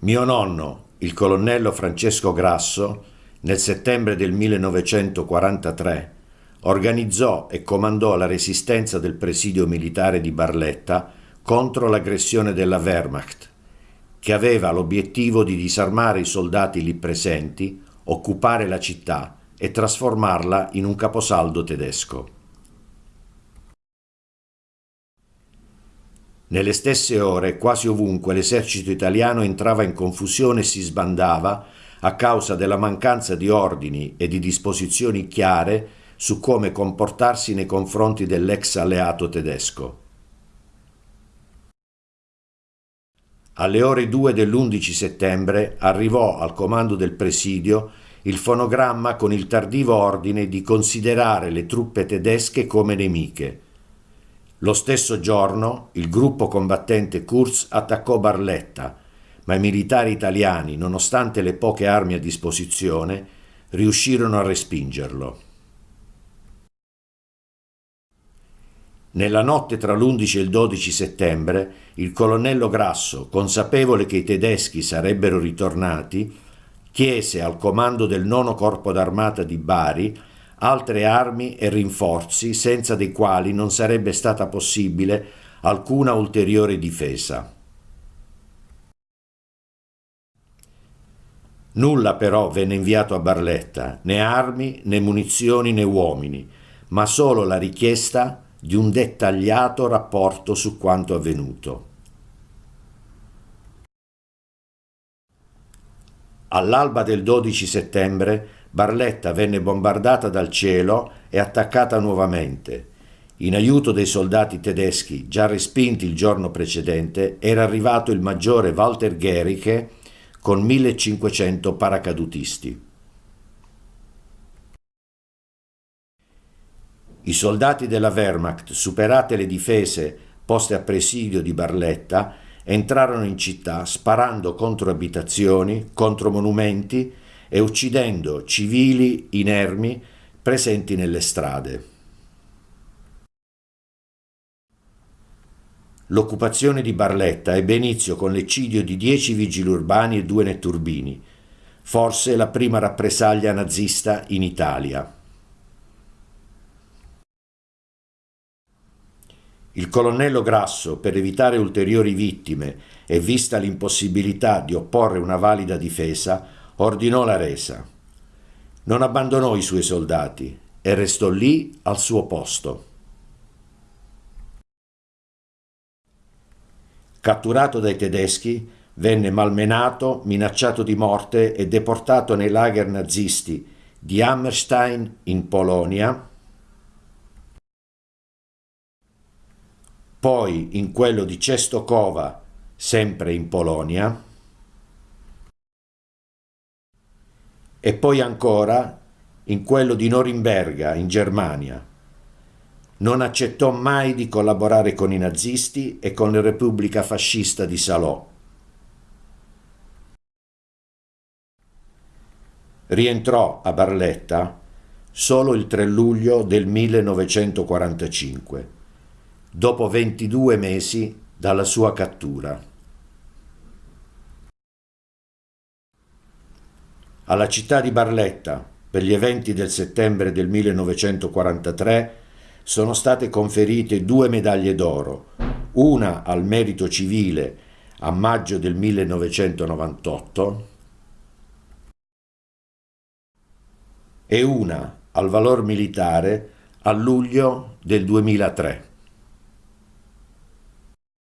Mio nonno, il colonnello Francesco Grasso, nel settembre del 1943 organizzò e comandò la resistenza del presidio militare di Barletta contro l'aggressione della Wehrmacht, che aveva l'obiettivo di disarmare i soldati lì presenti, occupare la città e trasformarla in un caposaldo tedesco. Nelle stesse ore, quasi ovunque, l'esercito italiano entrava in confusione e si sbandava a causa della mancanza di ordini e di disposizioni chiare su come comportarsi nei confronti dell'ex alleato tedesco. Alle ore 2 dell'11 settembre arrivò al comando del presidio il fonogramma con il tardivo ordine di considerare le truppe tedesche come nemiche lo stesso giorno il gruppo combattente Kurz attaccò Barletta, ma i militari italiani, nonostante le poche armi a disposizione, riuscirono a respingerlo. Nella notte tra l'11 e il 12 settembre, il colonnello Grasso, consapevole che i tedeschi sarebbero ritornati, chiese al comando del nono corpo d'armata di Bari altre armi e rinforzi senza dei quali non sarebbe stata possibile alcuna ulteriore difesa. Nulla però venne inviato a Barletta, né armi, né munizioni, né uomini, ma solo la richiesta di un dettagliato rapporto su quanto avvenuto. All'alba del 12 settembre Barletta venne bombardata dal cielo e attaccata nuovamente. In aiuto dei soldati tedeschi già respinti il giorno precedente era arrivato il maggiore Walter Gericke con 1500 paracadutisti. I soldati della Wehrmacht, superate le difese poste a presidio di Barletta, entrarono in città sparando contro abitazioni, contro monumenti e uccidendo civili inermi presenti nelle strade. L'occupazione di Barletta ebbe inizio con l'eccidio di dieci vigili urbani e due netturbini, forse la prima rappresaglia nazista in Italia. Il colonnello Grasso, per evitare ulteriori vittime e vista l'impossibilità di opporre una valida difesa, ordinò la resa. Non abbandonò i suoi soldati e restò lì al suo posto. Catturato dai tedeschi, venne malmenato, minacciato di morte e deportato nei lager nazisti di Hammerstein in Polonia, poi in quello di Cestokova, sempre in Polonia, e poi ancora in quello di Norimberga, in Germania. Non accettò mai di collaborare con i nazisti e con la Repubblica fascista di Salò. Rientrò a Barletta solo il 3 luglio del 1945, dopo 22 mesi dalla sua cattura. Alla città di Barletta per gli eventi del settembre del 1943 sono state conferite due medaglie d'oro, una al merito civile a maggio del 1998 e una al valor militare a luglio del 2003.